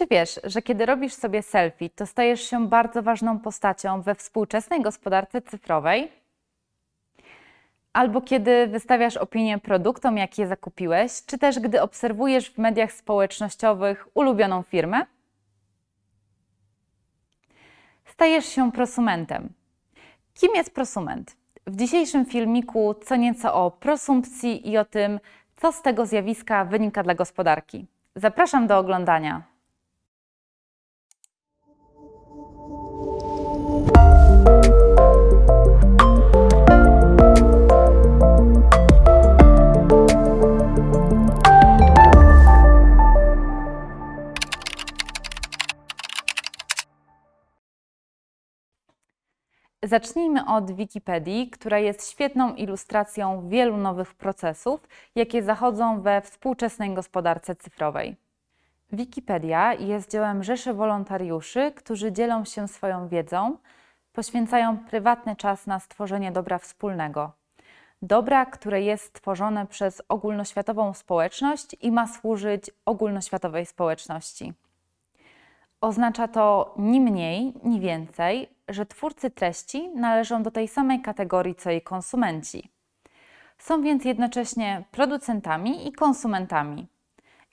Czy wiesz, że kiedy robisz sobie selfie, to stajesz się bardzo ważną postacią we współczesnej gospodarce cyfrowej? Albo kiedy wystawiasz opinię produktom, jakie zakupiłeś, czy też gdy obserwujesz w mediach społecznościowych ulubioną firmę? Stajesz się prosumentem. Kim jest prosument? W dzisiejszym filmiku co nieco o prosumpcji i o tym, co z tego zjawiska wynika dla gospodarki. Zapraszam do oglądania. Zacznijmy od Wikipedii, która jest świetną ilustracją wielu nowych procesów, jakie zachodzą we współczesnej gospodarce cyfrowej. Wikipedia jest dziełem rzeszy wolontariuszy, którzy dzielą się swoją wiedzą, poświęcają prywatny czas na stworzenie dobra wspólnego. Dobra, które jest tworzone przez ogólnoświatową społeczność i ma służyć ogólnoświatowej społeczności. Oznacza to ni mniej, ni więcej, że twórcy treści należą do tej samej kategorii co jej konsumenci. Są więc jednocześnie producentami i konsumentami.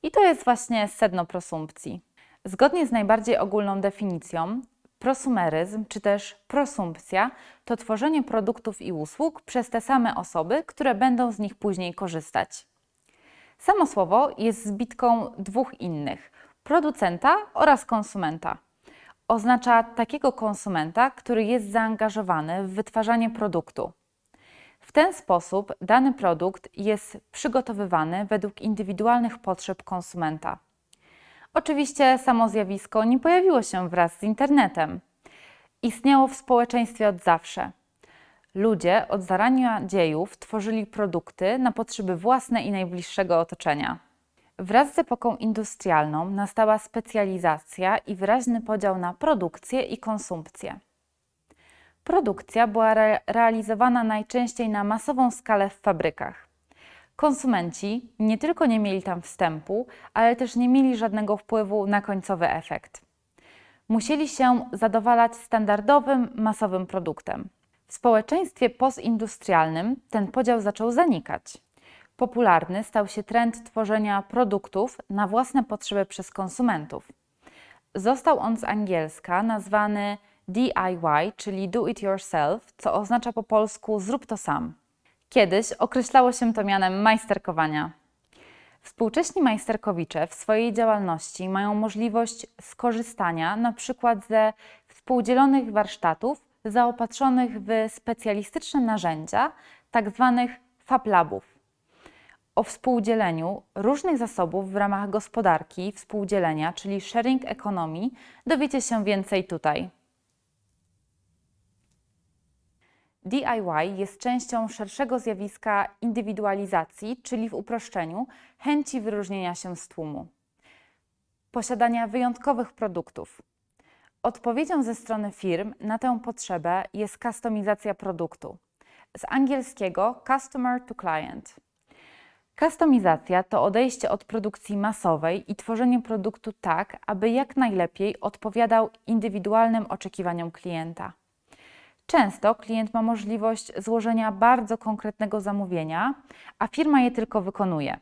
I to jest właśnie sedno prosumpcji. Zgodnie z najbardziej ogólną definicją, prosumeryzm czy też prosumpcja to tworzenie produktów i usług przez te same osoby, które będą z nich później korzystać. Samo słowo jest zbitką dwóch innych producenta oraz konsumenta. Oznacza takiego konsumenta, który jest zaangażowany w wytwarzanie produktu. W ten sposób dany produkt jest przygotowywany według indywidualnych potrzeb konsumenta. Oczywiście samo zjawisko nie pojawiło się wraz z internetem. Istniało w społeczeństwie od zawsze. Ludzie od zarania dziejów tworzyli produkty na potrzeby własne i najbliższego otoczenia. Wraz z epoką industrialną nastała specjalizacja i wyraźny podział na produkcję i konsumpcję. Produkcja była re realizowana najczęściej na masową skalę w fabrykach. Konsumenci nie tylko nie mieli tam wstępu, ale też nie mieli żadnego wpływu na końcowy efekt. Musieli się zadowalać standardowym, masowym produktem. W społeczeństwie postindustrialnym ten podział zaczął zanikać. Popularny stał się trend tworzenia produktów na własne potrzeby przez konsumentów. Został on z angielska nazwany DIY, czyli do it yourself, co oznacza po polsku zrób to sam. Kiedyś określało się to mianem majsterkowania. Współcześni majsterkowicze w swojej działalności mają możliwość skorzystania na przykład ze współdzielonych warsztatów zaopatrzonych w specjalistyczne narzędzia, tzw. Tak Fab Labów o współdzieleniu różnych zasobów w ramach gospodarki współdzielenia, czyli sharing economy, dowiecie się więcej tutaj. DIY jest częścią szerszego zjawiska indywidualizacji, czyli w uproszczeniu chęci wyróżnienia się z tłumu, posiadania wyjątkowych produktów. Odpowiedzią ze strony firm na tę potrzebę jest kustomizacja produktu. Z angielskiego customer to client. Kustomizacja to odejście od produkcji masowej i tworzenie produktu tak, aby jak najlepiej odpowiadał indywidualnym oczekiwaniom klienta. Często klient ma możliwość złożenia bardzo konkretnego zamówienia, a firma je tylko wykonuje.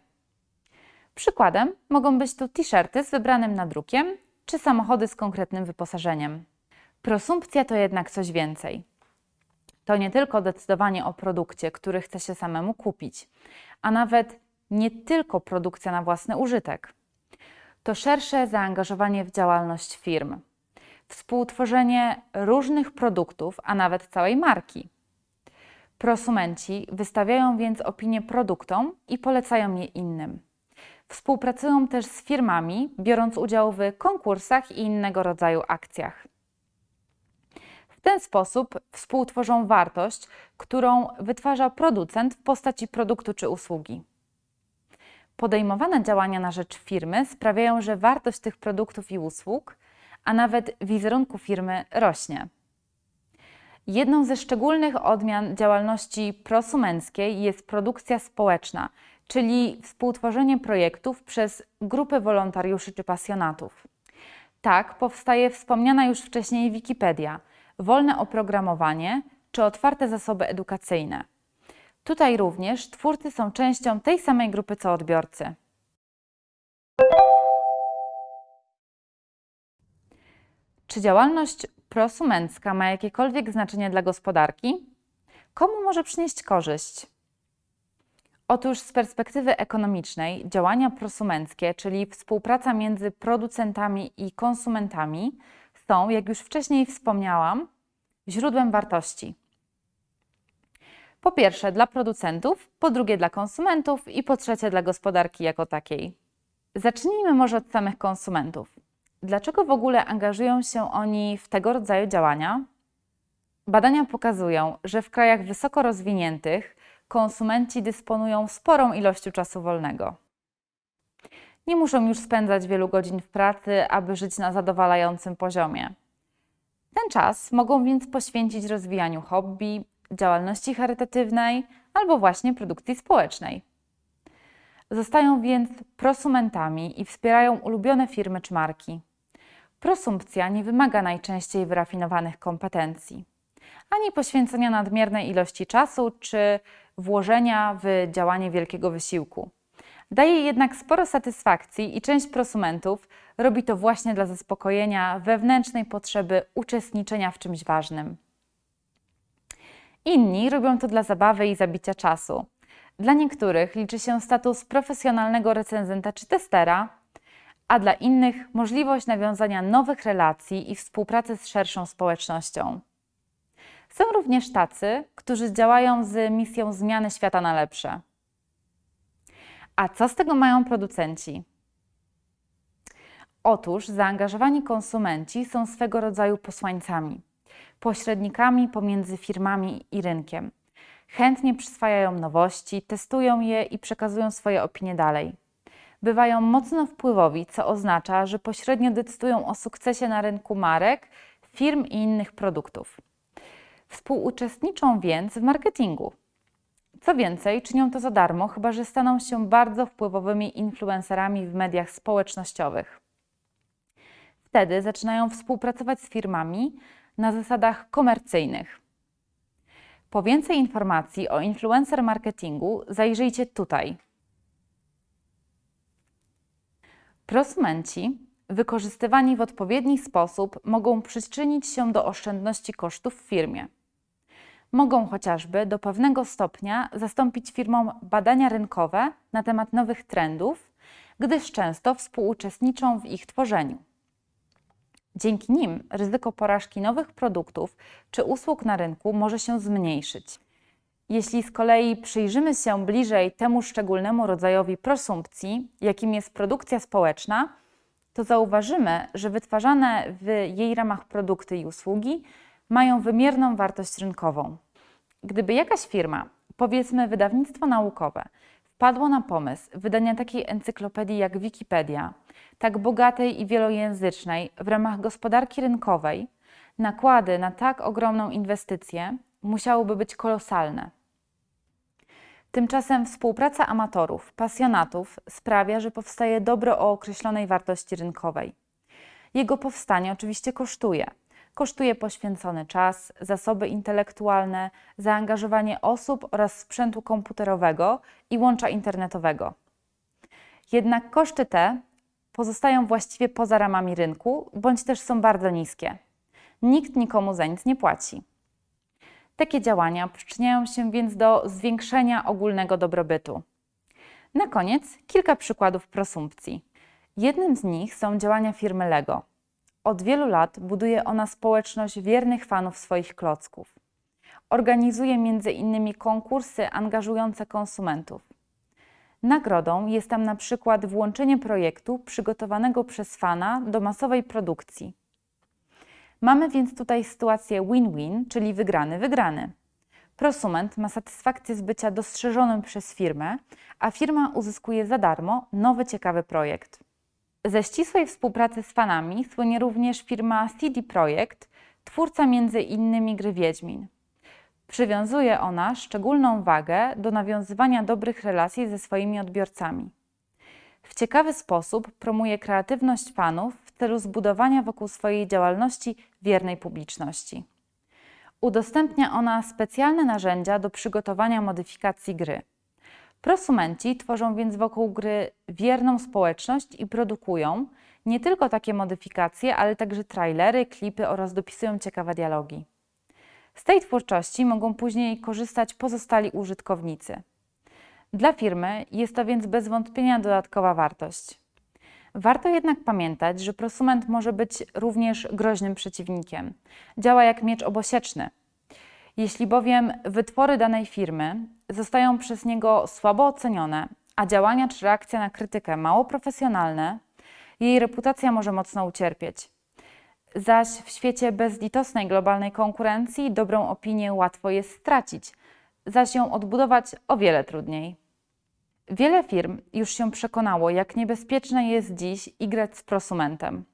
Przykładem mogą być tu t-shirty z wybranym nadrukiem czy samochody z konkretnym wyposażeniem. Prosumpcja to jednak coś więcej. To nie tylko decydowanie o produkcie, który chce się samemu kupić, a nawet nie tylko produkcja na własny użytek. To szersze zaangażowanie w działalność firm, współtworzenie różnych produktów, a nawet całej marki. Prosumenci wystawiają więc opinie produktom i polecają je innym. Współpracują też z firmami, biorąc udział w konkursach i innego rodzaju akcjach. W ten sposób współtworzą wartość, którą wytwarza producent w postaci produktu czy usługi. Podejmowane działania na rzecz firmy sprawiają, że wartość tych produktów i usług, a nawet wizerunku firmy rośnie. Jedną ze szczególnych odmian działalności prosumenckiej jest produkcja społeczna, czyli współtworzenie projektów przez grupy wolontariuszy czy pasjonatów. Tak powstaje wspomniana już wcześniej Wikipedia, wolne oprogramowanie czy otwarte zasoby edukacyjne. Tutaj również twórcy są częścią tej samej grupy co odbiorcy. Czy działalność prosumencka ma jakiekolwiek znaczenie dla gospodarki? Komu może przynieść korzyść? Otóż z perspektywy ekonomicznej działania prosumenckie, czyli współpraca między producentami i konsumentami, są, jak już wcześniej wspomniałam, źródłem wartości. Po pierwsze dla producentów, po drugie dla konsumentów i po trzecie dla gospodarki jako takiej. Zacznijmy może od samych konsumentów. Dlaczego w ogóle angażują się oni w tego rodzaju działania? Badania pokazują, że w krajach wysoko rozwiniętych konsumenci dysponują sporą ilością czasu wolnego. Nie muszą już spędzać wielu godzin w pracy, aby żyć na zadowalającym poziomie. Ten czas mogą więc poświęcić rozwijaniu hobby, działalności charytatywnej albo właśnie produkcji społecznej. Zostają więc prosumentami i wspierają ulubione firmy czy marki. Prosumpcja nie wymaga najczęściej wyrafinowanych kompetencji, ani poświęcenia nadmiernej ilości czasu czy włożenia w działanie wielkiego wysiłku. Daje jednak sporo satysfakcji i część prosumentów robi to właśnie dla zaspokojenia wewnętrznej potrzeby uczestniczenia w czymś ważnym. Inni robią to dla zabawy i zabicia czasu. Dla niektórych liczy się status profesjonalnego recenzenta czy testera, a dla innych możliwość nawiązania nowych relacji i współpracy z szerszą społecznością. Są również tacy, którzy działają z misją zmiany świata na lepsze. A co z tego mają producenci? Otóż zaangażowani konsumenci są swego rodzaju posłańcami, pośrednikami pomiędzy firmami i rynkiem. Chętnie przyswajają nowości, testują je i przekazują swoje opinie dalej. Bywają mocno wpływowi, co oznacza, że pośrednio decydują o sukcesie na rynku marek, firm i innych produktów. Współuczestniczą więc w marketingu. Co więcej, czynią to za darmo, chyba że staną się bardzo wpływowymi influencerami w mediach społecznościowych. Wtedy zaczynają współpracować z firmami na zasadach komercyjnych. Po więcej informacji o influencer marketingu zajrzyjcie tutaj. Prosumenci, wykorzystywani w odpowiedni sposób, mogą przyczynić się do oszczędności kosztów w firmie. Mogą chociażby do pewnego stopnia zastąpić firmom badania rynkowe na temat nowych trendów, gdyż często współuczestniczą w ich tworzeniu. Dzięki nim ryzyko porażki nowych produktów czy usług na rynku może się zmniejszyć. Jeśli z kolei przyjrzymy się bliżej temu szczególnemu rodzajowi prosumpcji, jakim jest produkcja społeczna, to zauważymy, że wytwarzane w jej ramach produkty i usługi mają wymierną wartość rynkową. Gdyby jakaś firma, powiedzmy wydawnictwo naukowe, wpadło na pomysł wydania takiej encyklopedii jak Wikipedia, tak bogatej i wielojęzycznej w ramach gospodarki rynkowej, nakłady na tak ogromną inwestycję musiałyby być kolosalne. Tymczasem współpraca amatorów, pasjonatów sprawia, że powstaje dobro o określonej wartości rynkowej. Jego powstanie oczywiście kosztuje. Kosztuje poświęcony czas, zasoby intelektualne, zaangażowanie osób oraz sprzętu komputerowego i łącza internetowego. Jednak koszty te pozostają właściwie poza ramami rynku, bądź też są bardzo niskie. Nikt nikomu za nic nie płaci. Takie działania przyczyniają się więc do zwiększenia ogólnego dobrobytu. Na koniec kilka przykładów prosumpcji. Jednym z nich są działania firmy Lego. Od wielu lat buduje ona społeczność wiernych fanów swoich klocków. Organizuje m.in. konkursy angażujące konsumentów. Nagrodą jest tam na przykład włączenie projektu przygotowanego przez fana do masowej produkcji. Mamy więc tutaj sytuację win-win, czyli wygrany-wygrany. Prosument ma satysfakcję z bycia dostrzeżonym przez firmę, a firma uzyskuje za darmo nowy ciekawy projekt. Ze ścisłej współpracy z fanami słynie również firma CD Projekt, twórca m.in. gry Wiedźmin. Przywiązuje ona szczególną wagę do nawiązywania dobrych relacji ze swoimi odbiorcami. W ciekawy sposób promuje kreatywność fanów w celu zbudowania wokół swojej działalności wiernej publiczności. Udostępnia ona specjalne narzędzia do przygotowania modyfikacji gry. Prosumenci tworzą więc wokół gry wierną społeczność i produkują nie tylko takie modyfikacje, ale także trailery, klipy oraz dopisują ciekawe dialogi. Z tej twórczości mogą później korzystać pozostali użytkownicy. Dla firmy jest to więc bez wątpienia dodatkowa wartość. Warto jednak pamiętać, że prosument może być również groźnym przeciwnikiem. Działa jak miecz obosieczny. Jeśli bowiem wytwory danej firmy zostają przez niego słabo ocenione, a działania czy reakcja na krytykę mało profesjonalne, jej reputacja może mocno ucierpieć. Zaś w świecie bezlitosnej globalnej konkurencji dobrą opinię łatwo jest stracić, zaś ją odbudować o wiele trudniej. Wiele firm już się przekonało, jak niebezpieczne jest dziś igrać z prosumentem.